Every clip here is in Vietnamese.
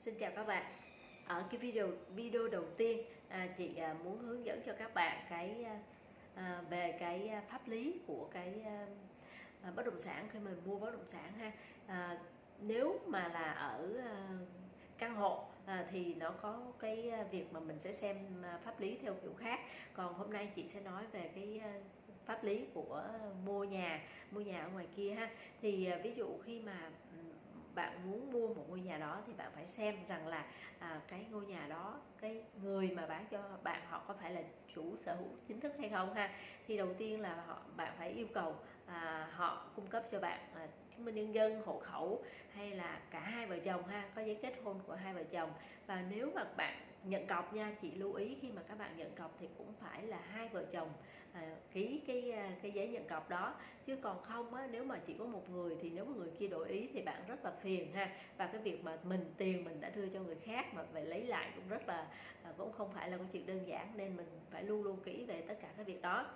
Xin chào các bạn. Ở cái video video đầu tiên à, chị à, muốn hướng dẫn cho các bạn cái à, về cái à, pháp lý của cái à, à bất động sản khi mình mua bất động sản ha. À, nếu mà là ở à, căn hộ à, thì nó có cái à, việc mà mình sẽ xem pháp lý theo kiểu khác. Còn hôm nay chị sẽ nói về cái pháp lý của mua nhà mua nhà ở ngoài kia ha. Thì ví dụ khi mà bạn muốn mua một ngôi nhà đó thì bạn phải xem rằng là à, cái ngôi nhà đó cái người mà bán cho bạn họ có phải là chủ sở hữu chính thức hay không ha? Thì đầu tiên là họ bạn phải yêu cầu à, họ cung cấp cho bạn à, chứng minh nhân dân hộ khẩu hay là cả hai vợ chồng ha? Có giấy kết hôn của hai vợ chồng. Và nếu mà bạn nhận cọc nha chị lưu ý khi mà các bạn nhận cọc thì cũng phải là hai vợ chồng à, ký cái à, cái giấy nhận cọc đó. Chứ còn không á, nếu mà chỉ có một người thì nếu mà người kia đổi ý thì bạn rất là phiền ha. Và cái việc mà mình tiền mình đã đưa cho người khác mà phải lấy lại cũng rất là à, cũng không phải là một chuyện đơn giản nên mình phải luôn luôn kỹ về tất cả các việc đó.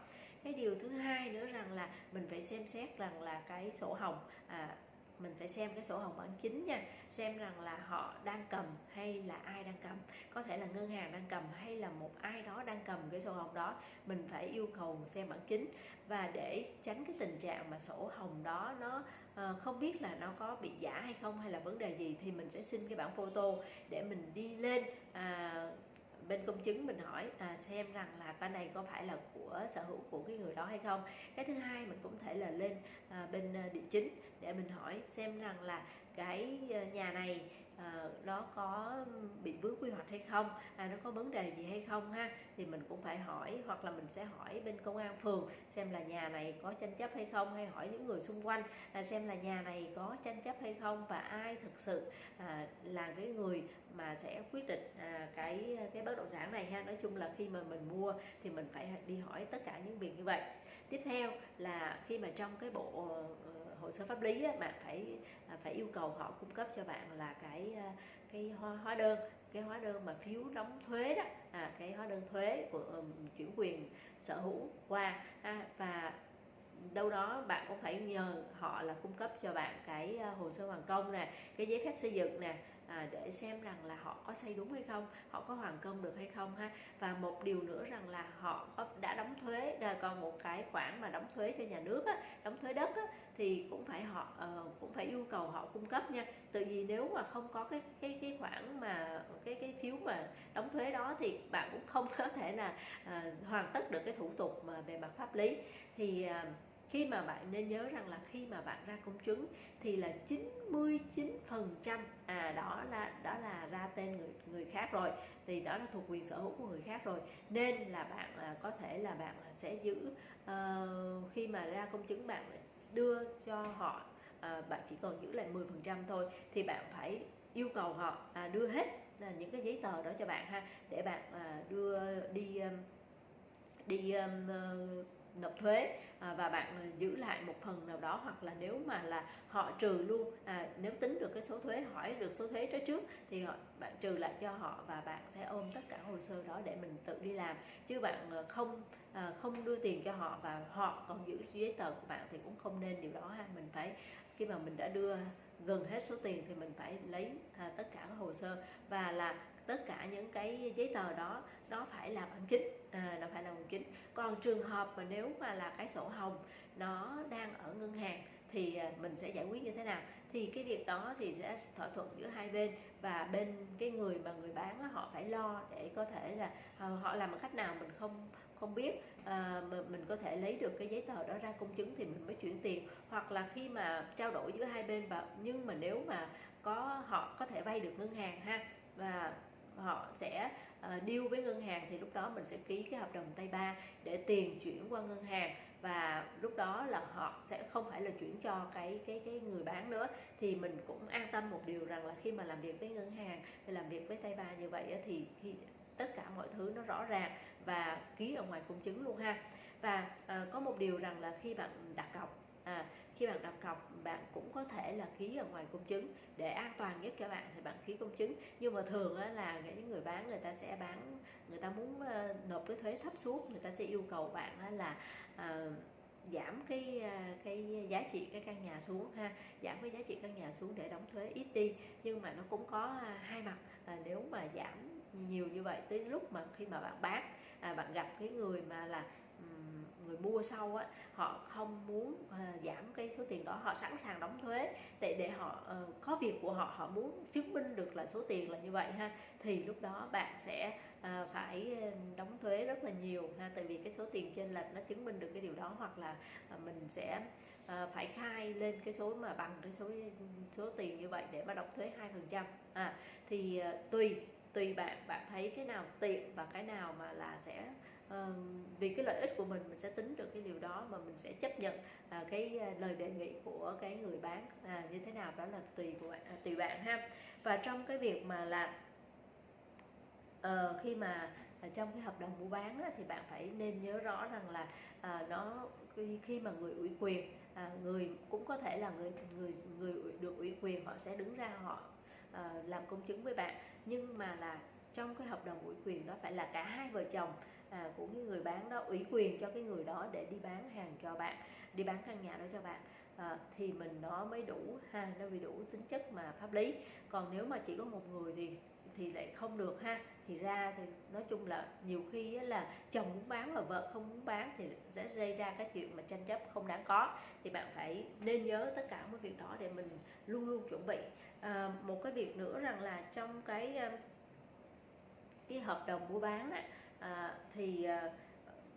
Cái điều thứ hai nữa rằng là mình phải xem xét rằng là cái sổ hồng à, mình phải xem cái sổ hồng bản chính nha. Xem rằng là họ đang cầm hay là ai đang cầm. Có thể là ngân hàng đang cầm hay là một ai đó đang cầm cái sổ hồng đó. Mình phải yêu cầu xem bản chính. Và để tránh cái tình trạng mà sổ hồng đó nó ờ, không biết là nó có bị giả hay không hay là vấn đề gì thì mình sẽ xin cái bản photo để mình đi lên à, bên công chứng mình hỏi à, xem rằng là cái này có phải là của sở hữu của cái người đó hay không. Cái thứ hai mình cũng thể là lên à, bên à, địa chính để mình hỏi xem rằng là cái ờ, nhà này ờ, nó có bị vướng quy hoạch hay không à, nó có vấn đề gì hay không ha? Thì mình cũng phải hỏi hoặc là mình sẽ hỏi bên công an phường xem là nhà này có tranh chấp hay không hay hỏi những người xung quanh à, xem là nhà này có tranh chấp hay không và ai thực sự à, là cái người mà sẽ quyết định à, cái cái bất động sản này ha? Nói chung là khi mà mình mua thì mình phải đi hỏi tất cả những việc như vậy. Tiếp theo là khi mà trong cái bộ uh, hồ sơ pháp lý á, bạn phải à, phải yêu cầu họ cung cấp cho bạn là cái à, cái hóa, hóa đơn cái hóa đơn mà phiếu đóng thuế đó à, cái hóa đơn thuế của um, chuyển quyền sở hữu qua à, và đâu đó bạn cũng phải nhờ họ là cung cấp cho bạn cái à, hồ sơ hoàn công nè cái giấy phép xây dựng nè à, để xem rằng là họ có xây đúng hay không họ có hoàn công được hay không ha. Và một điều nữa rằng là họ có đã đóng thuế à, còn một cái khoản mà đóng thuế cho nhà nước á, đóng thuế đất á, thì cũng phải họ uh, cũng phải yêu cầu họ cung cấp nha. Tự vì nếu mà không có cái cái cái khoản mà cái cái phiếu mà đóng thuế đó thì bạn cũng không có thể là uh, hoàn tất được cái thủ tục mà về mặt pháp lý. Thì uh, khi mà bạn nên nhớ rằng là khi mà bạn ra công chứng thì là 99 phần trăm à đó là đó là ra tên người người khác rồi thì đó là thuộc quyền sở hữu của người khác rồi. Nên là bạn à, có thể là bạn sẽ giữ uh, khi mà ra công chứng bạn đưa cho họ à, bạn chỉ còn giữ lại 10 phần trăm thôi thì bạn phải yêu cầu họ à, đưa hết là những cái giấy tờ đó cho bạn ha để bạn à, đưa đi um, đi um, uh, thuế à, và bạn à, giữ lại một phần nào đó hoặc là nếu mà là họ trừ luôn à, nếu tính được cái số thuế hỏi được số thuế trái trước thì họ, bạn trừ lại cho họ và bạn sẽ ôm tất cả hồ sơ đó để mình tự đi làm. Chứ bạn à, không à, không đưa tiền cho họ và họ còn giữ giấy tờ của bạn thì cũng không nên điều đó ha. Mình phải khi mà mình đã đưa gần hết số tiền thì mình phải lấy à, tất cả các hồ sơ. Và là tất cả những cái giấy tờ đó nó phải là bằng kính à, nó phải là bằng kính. Còn trường hợp mà nếu mà là cái sổ hồng nó đang ở ngân hàng thì à, mình sẽ giải quyết như thế nào? Thì cái việc đó thì sẽ thỏa thuận giữa hai bên và bên cái người mà người bán đó, họ phải lo để có thể là ờ, họ làm một cách nào mình không không biết. À, mình có thể lấy được cái giấy tờ đó ra công chứng thì mình mới chuyển tiền. Hoặc là khi mà trao đổi giữa hai bên và nhưng mà nếu mà có họ có thể vay được ngân hàng ha và họ sẽ uh, deal với ngân hàng thì lúc đó mình sẽ ký cái hợp đồng tay ba để tiền chuyển qua ngân hàng. Và lúc đó là họ sẽ không phải là chuyển cho cái cái cái người bán nữa. Thì mình cũng an tâm một điều rằng là khi mà làm việc với ngân hàng làm việc với tay ba như vậy thì khi tất cả mọi thứ nó rõ ràng và ký ở ngoài công chứng luôn ha. Và uh, có một điều rằng là khi bạn đặt cọc à, khi bạn đặt cọc bạn cũng có thể là ký ở ngoài công chứng. Để an toàn nhất cho bạn thì bạn ký công chứng. Nhưng mà thường là những người bán người ta sẽ bán người ta muốn ờ, nộp cái thuế thấp xuống người ta sẽ yêu cầu bạn là ờ, giảm cái ờ, cái giá trị cái căn nhà xuống ha. Giảm cái giá trị căn nhà xuống để đóng thuế ít đi. Nhưng mà nó cũng có hai mặt. À, nếu mà giảm nhiều như vậy tới lúc mà khi mà bạn bán à, bạn gặp cái người mà là người mua sau á họ không muốn ờ, giảm cái số tiền đó họ sẵn sàng đóng thuế. Để để họ uh, có việc của họ họ muốn chứng minh được là số tiền là như vậy ha thì lúc đó bạn sẽ uh, phải đóng thuế rất là nhiều ha. Tại vì cái số tiền trên lệch nó chứng minh được cái điều đó hoặc là uh, mình sẽ uh, phải khai lên cái số mà bằng cái số số tiền như vậy để mà đóng thuế hai phần trăm. À thì uh, tùy tùy bạn bạn thấy cái nào tiện và cái nào mà là sẽ vì cái lợi ích của mình mình sẽ tính được cái điều đó mà mình sẽ chấp nhận à, cái à, lời đề nghị của cái người bán à, như thế nào đó là tùy của bạn à, tùy bạn ha. Và trong cái việc mà là uh, khi mà à, trong cái hợp đồng mua bán á, thì bạn phải nên nhớ rõ rằng là à, nó khi, khi mà người ủy quyền à, người cũng có thể là người người người được ủy quyền họ sẽ đứng ra họ à, làm công chứng với bạn. Nhưng mà là trong cái hợp đồng ủy quyền đó phải là cả hai vợ chồng à, của cái người bán đó ủy quyền cho cái người đó để đi bán hàng cho bạn đi bán căn nhà đó cho bạn. À, thì mình nó mới đủ ha nó mới đủ tính chất mà pháp lý. Còn nếu mà chỉ có một người thì thì lại không được ha. Thì ra thì nói chung là nhiều khi là chồng muốn bán mà vợ không muốn bán thì sẽ gây ra cái chuyện mà tranh chấp không đáng có. Thì bạn phải nên nhớ tất cả mấy việc đó để mình luôn luôn chuẩn bị. À, một cái việc nữa rằng là trong cái à, cái hợp đồng mua bán á, à, thì à,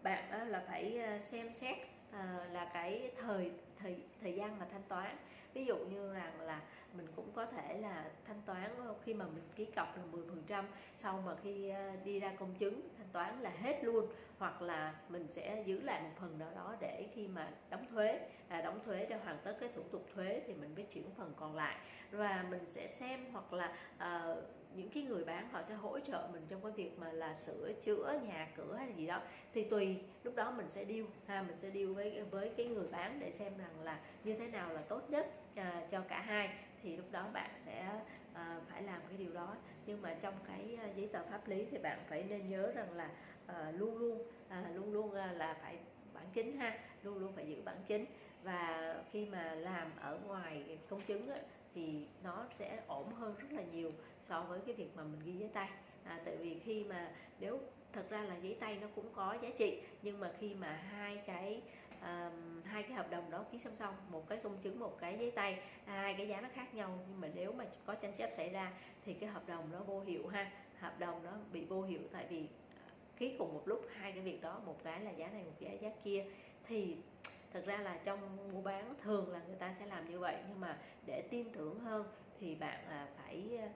bạn á, là phải ờ, xem xét à, là cái thời thời thời gian mà thanh toán. Ví dụ như rằng là mình cũng có thể là thanh toán khi mà mình ký cọc là 10 phần trăm sau mà khi đi ra công chứng thanh toán là hết luôn hoặc là mình sẽ giữ lại một phần nào đó để khi mà đóng thuế à, đóng thuế để hoàn tất cái thủ tục thuế thì mình mới chuyển phần còn lại. Và mình sẽ xem hoặc là uh, những cái người bán họ sẽ hỗ trợ mình trong cái việc mà là sửa chữa nhà cửa hay gì đó. Thì tùy lúc đó mình sẽ điêu ha mình sẽ điêu với với cái người bán để xem rằng là như thế nào là tốt nhất à, cho cả hai. Thì lúc đó bạn sẽ à, phải làm cái điều đó. Nhưng mà trong cái à, giấy tờ pháp lý thì bạn phải nên nhớ rằng là à, luôn luôn à, luôn luôn à, là phải bản chính ha luôn luôn phải giữ bản chính và khi mà làm ở ngoài công chứng á, thì nó sẽ ổn hơn rất là nhiều so với cái việc mà mình ghi giấy tay. À, tại vì khi mà nếu thật ra là giấy tay nó cũng có giá trị nhưng mà khi mà hai cái um, hai cái hợp đồng đó ký song song một cái công chứng một cái giấy tay hai cái giá nó khác nhau. Nhưng mà nếu mà có tranh chấp xảy ra thì cái hợp đồng nó vô hiệu ha. Hợp đồng nó bị vô hiệu tại vì à, ký cùng một lúc hai cái việc đó một cái là giá này một cái giá kia. Thì thật ra là trong mua bán thường là người ta sẽ làm như vậy nhưng mà để tin tưởng hơn thì bạn à, phải à,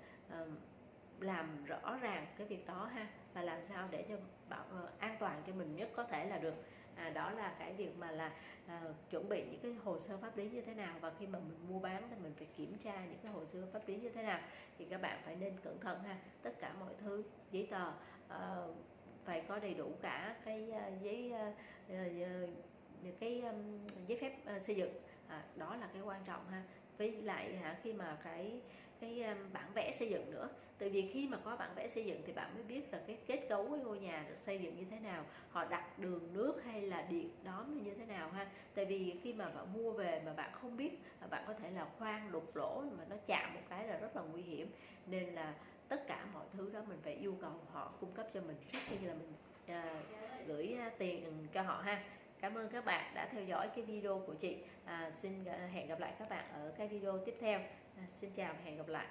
làm rõ ràng cái việc đó ha và làm sao để cho bảo ờ, an toàn cho mình nhất có thể là được. À, đó là cái việc mà là à, chuẩn bị những cái hồ sơ pháp lý như thế nào và khi mà mình mua bán thì mình phải kiểm tra những cái hồ sơ pháp lý như thế nào. Thì các bạn phải nên cẩn thận ha tất cả mọi thứ giấy tờ à, phải có đầy đủ cả cái uh, giấy uh, uh, cái um, giấy phép uh, xây dựng. À, đó là cái quan trọng ha. Với lại hả khi mà cái cái bản vẽ xây dựng nữa. Tại vì khi mà có bản vẽ xây dựng thì bạn mới biết là cái kết cấu của ngôi nhà được xây dựng như thế nào họ đặt đường nước hay là điện đóm như thế nào ha. Tại vì khi mà bạn mua về mà bạn không biết à, bạn có thể là khoan đục lỗ mà nó chạm một cái là rất là nguy hiểm. Nên là tất cả mọi thứ đó mình phải yêu cầu họ cung cấp cho mình trước khi là mình à, gửi à, tiền cho họ ha. Cảm ơn các bạn đã theo dõi cái video của chị. À, xin à, hẹn gặp lại các bạn ở cái video tiếp theo à, xin chào và hẹn gặp lại.